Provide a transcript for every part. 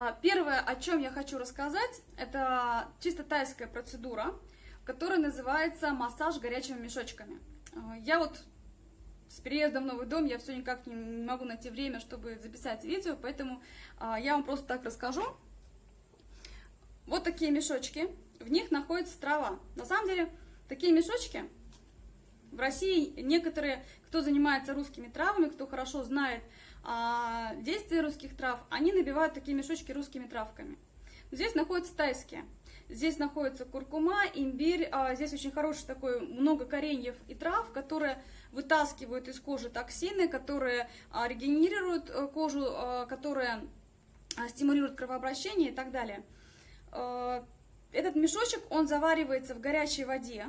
А, первое, о чем я хочу рассказать, это чисто тайская процедура, которая называется массаж горячими мешочками. А, я вот с переездом в новый дом, я все никак не могу найти время, чтобы записать видео, поэтому а, я вам просто так расскажу. Вот такие мешочки, в них находится трава. На самом деле, такие мешочки в России некоторые, кто занимается русскими травами, кто хорошо знает а, действия русских трав, они набивают такие мешочки русскими травками. Здесь находятся тайские. Здесь находится куркума, имбирь. А, здесь очень хороший такой, много кореньев и трав, которые вытаскивают из кожи токсины, которые а, регенерируют э, кожу, а, которые стимулируют кровообращение и так далее. Этот мешочек, он заваривается в горячей воде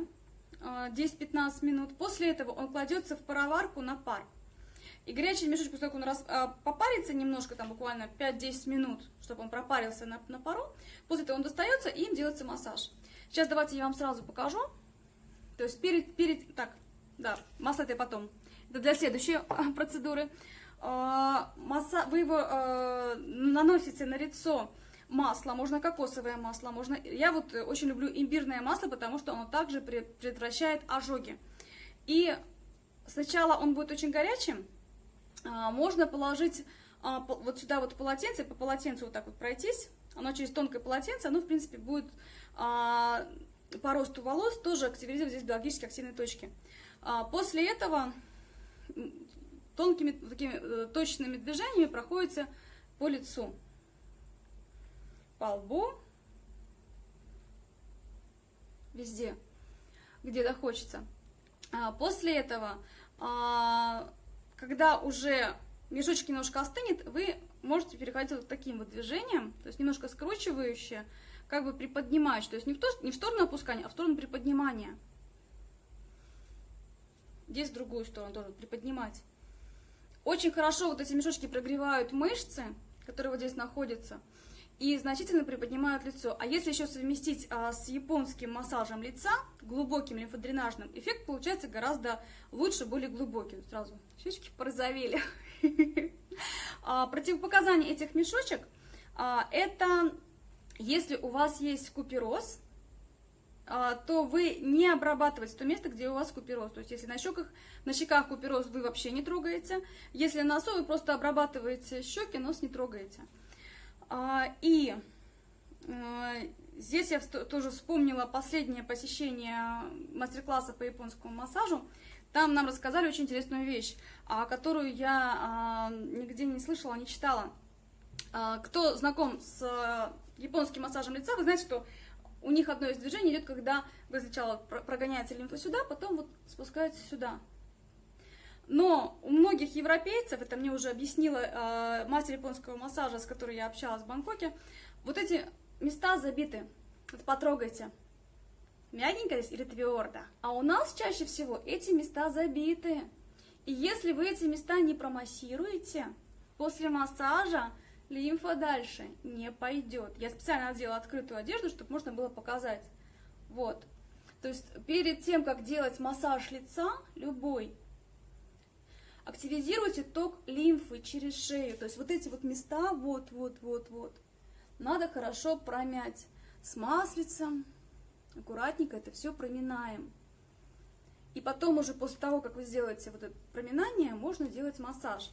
10-15 а, минут. После этого он кладется в пароварку на пар. И горячий мешочек, поскольку он раз, а, попарится немножко, там буквально 5-10 минут, чтобы он пропарился на, на пару, после этого он достается и им делается массаж. Сейчас давайте я вам сразу покажу. То есть перед, перед, так, да, масло это потом. Это для следующей а, процедуры. А, масса, вы его а, наносите на лицо масло, можно кокосовое масло, можно... Я вот очень люблю имбирное масло, потому что оно также предотвращает ожоги. И сначала он будет очень горячим, можно положить а, вот сюда вот полотенце, по полотенцу вот так вот пройтись, оно через тонкое полотенце, оно в принципе будет а, по росту волос тоже активизировать здесь биологически активные точки. После этого тонкими такими э, точными движениями проходите по лицу по лбу, везде, где захочется. А после этого, а, когда уже мешочек немножко остынет, вы можете переходить вот таким вот движением, то есть немножко скручивающее, как бы приподнимающее, то есть не в, то, не в сторону опускания, а в сторону приподнимания. Здесь в другую сторону тоже приподнимать. Очень хорошо вот эти мешочки прогревают мышцы, которые вот здесь находятся и значительно приподнимают лицо. А если еще совместить а, с японским массажем лица, глубоким лимфодренажным, эффект получается гораздо лучше, более глубокий. Сразу щечки порозовели. А, противопоказания этих мешочек а, это если у вас есть купероз, а, то вы не обрабатываете то место, где у вас купероз. То есть, если на щеках, на щеках купероз вы вообще не трогаете, если на носу вы просто обрабатываете щеки, нос не трогаете. А, и а, здесь я тоже вспомнила последнее посещение мастер-класса по японскому массажу. Там нам рассказали очень интересную вещь, которую я а, нигде не слышала, не читала. Кто знаком с японским массажем лица, вы знаете, что у них одно из движений идет, когда вы сначала прогоняете лимфу сюда, потом вот спускаете сюда. Но у многих европейцев, это мне уже объяснила э, мастер японского массажа, с которой я общалась в Бангкоке, вот эти места забиты. Вот потрогайте. Мягенько здесь или твердо. А у нас чаще всего эти места забиты. И если вы эти места не промассируете, после массажа лимфа дальше не пойдет. Я специально надела открытую одежду, чтобы можно было показать. Вот. То есть перед тем, как делать массаж лица, любой, активизируйте ток лимфы через шею. То есть вот эти вот места, вот, вот, вот, вот, надо хорошо промять с маслицем, аккуратненько это все проминаем. И потом уже после того, как вы сделаете вот это проминание, можно делать массаж.